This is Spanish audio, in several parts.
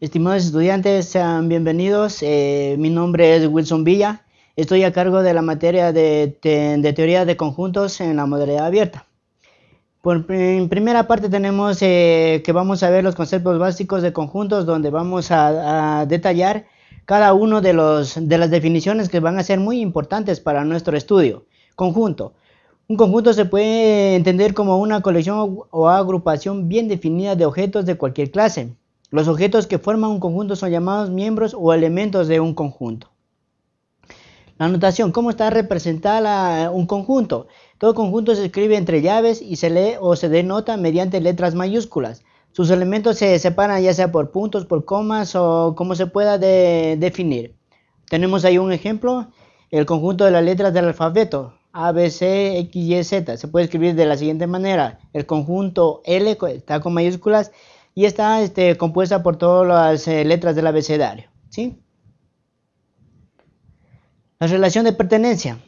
Estimados estudiantes, sean bienvenidos. Eh, mi nombre es Wilson Villa. Estoy a cargo de la materia de, teoría de conjuntos en la modalidad abierta. En primera parte tenemos eh, que vamos a ver los conceptos básicos de conjuntos donde vamos a, detallar cada uno de las definiciones que van a ser muy importantes para nuestro estudio. Conjunto. Un conjunto se puede entender como una colección o agrupación bien definida de objetos de cualquier clase. Los objetos que forman un conjunto son llamados miembros o elementos de un conjunto. La notación, ¿cómo está representada un conjunto? Todo conjunto se escribe entre llaves y se lee o se denota mediante letras mayúsculas. Sus elementos se separan ya sea por puntos, por comas o como se pueda definir. Tenemos ahí un ejemplo, el conjunto de las letras del alfabeto, A, B, C, X, Y, Z. Se puede escribir de la siguiente manera. El conjunto L está con mayúsculas y está este, compuesta por todas las eh, letras del abecedario. ¿sí? La relación de pertenencia.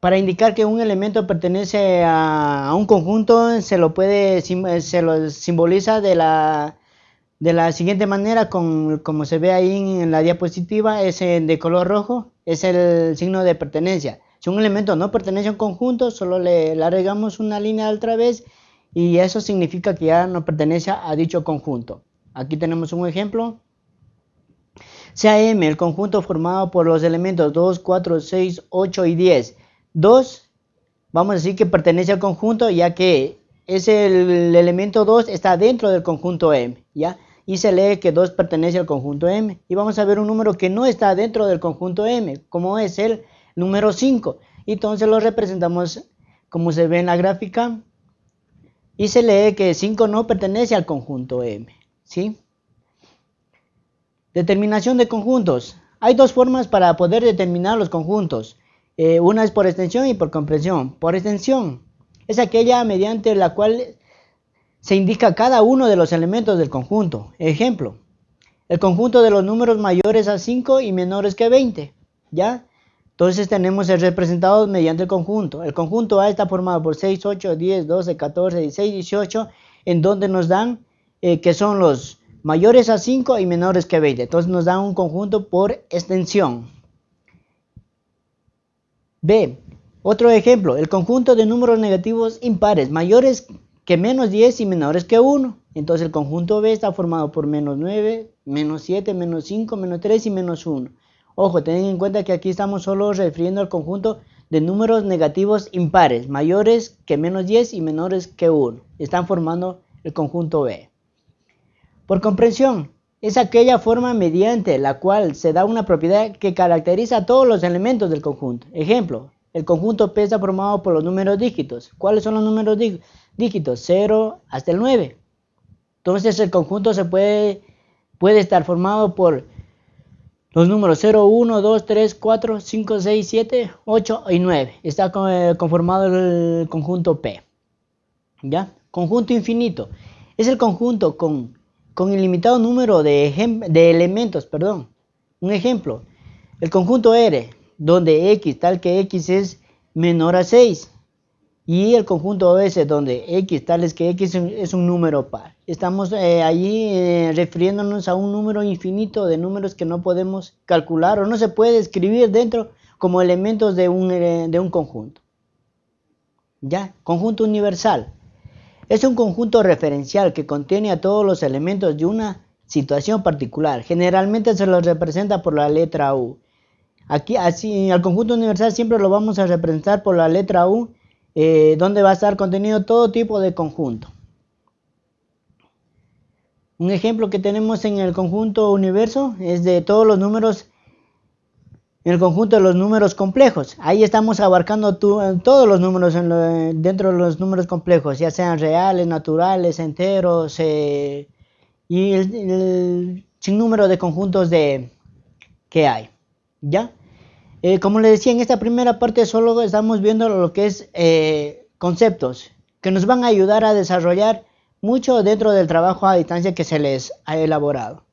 Para indicar que un elemento pertenece a, un conjunto, se lo puede se lo simboliza de la, de la siguiente manera, con, como se ve ahí en la diapositiva, es de color rojo, es el signo de pertenencia. Si un elemento no pertenece a un conjunto, solo le, le agregamos una línea otra vez y eso significa que ya no pertenece a dicho conjunto. Aquí tenemos un ejemplo. Sea M el conjunto formado por los elementos 2, 4, 6, 8 y 10. 2, vamos a decir que pertenece al conjunto ya que es el, elemento 2 está dentro del conjunto M, ¿ya? Y se lee que 2 pertenece al conjunto M. Y vamos a ver un número que no está dentro del conjunto M, como es el número 5. Entonces lo representamos como se ve en la gráfica y se lee que 5 no pertenece al conjunto M. ¿sí? Determinación de conjuntos. Hay dos formas para poder determinar los conjuntos. Eh, una es por extensión y por comprensión. Por extensión es aquella mediante la cual se indica cada uno de los elementos del conjunto. Ejemplo, el conjunto de los números mayores a 5 y menores que 20. ¿Ya? Entonces tenemos el representado mediante el conjunto. El conjunto A está formado por 6, 8, 10, 12, 14, 16, 18, en donde nos dan eh, que son los mayores a 5 y menores que 20. Entonces nos dan un conjunto por extensión. B. Otro ejemplo, el conjunto de números negativos impares, mayores que menos 10 y menores que 1. Entonces el conjunto B está formado por menos 9, menos 7, menos 5, menos 3 y menos 1. Ojo, ten en cuenta que aquí estamos solo refiriendo al conjunto de números negativos impares, mayores que menos 10 y menores que 1. Están formando el conjunto B. Por comprensión, es aquella forma mediante la cual se da una propiedad que caracteriza a todos los elementos del conjunto. Ejemplo, el conjunto P está formado por los números dígitos. ¿Cuáles son los números dígitos? 0 hasta el 9. Entonces el conjunto se puede, puede estar formado por los números 0, 1, 2, 3, 4, 5, 6, 7, 8 y 9. Está eh, conformado el conjunto P. ¿Ya? Conjunto infinito. Es el conjunto con, con ilimitado número de, de elementos. Perdón. Un ejemplo. El conjunto R, donde X, tal que X es menor a 6 y el conjunto S donde X tales que X es un número par. Estamos eh, allí eh, refiriéndonos a un número infinito de números que no podemos calcular o no se puede escribir dentro como elementos de un, eh, de un conjunto. ¿Ya? Conjunto universal. Es un conjunto referencial que contiene a todos los elementos de una situación particular. Generalmente se los representa por la letra U. Aquí, así, al conjunto universal siempre lo vamos a representar por la letra U eh, donde va a estar contenido todo tipo de conjunto. Un ejemplo que tenemos en el conjunto universo es de todos los números, en el conjunto de los números complejos. Ahí estamos abarcando todos los números dentro de los números complejos, ya sean reales, naturales, enteros eh, y el, el sinnúmero de conjuntos de, que hay. ¿Ya? Eh, como les decía, en esta primera parte solo estamos viendo lo que es eh, conceptos que nos van a ayudar a desarrollar mucho dentro del trabajo a distancia que se les ha elaborado.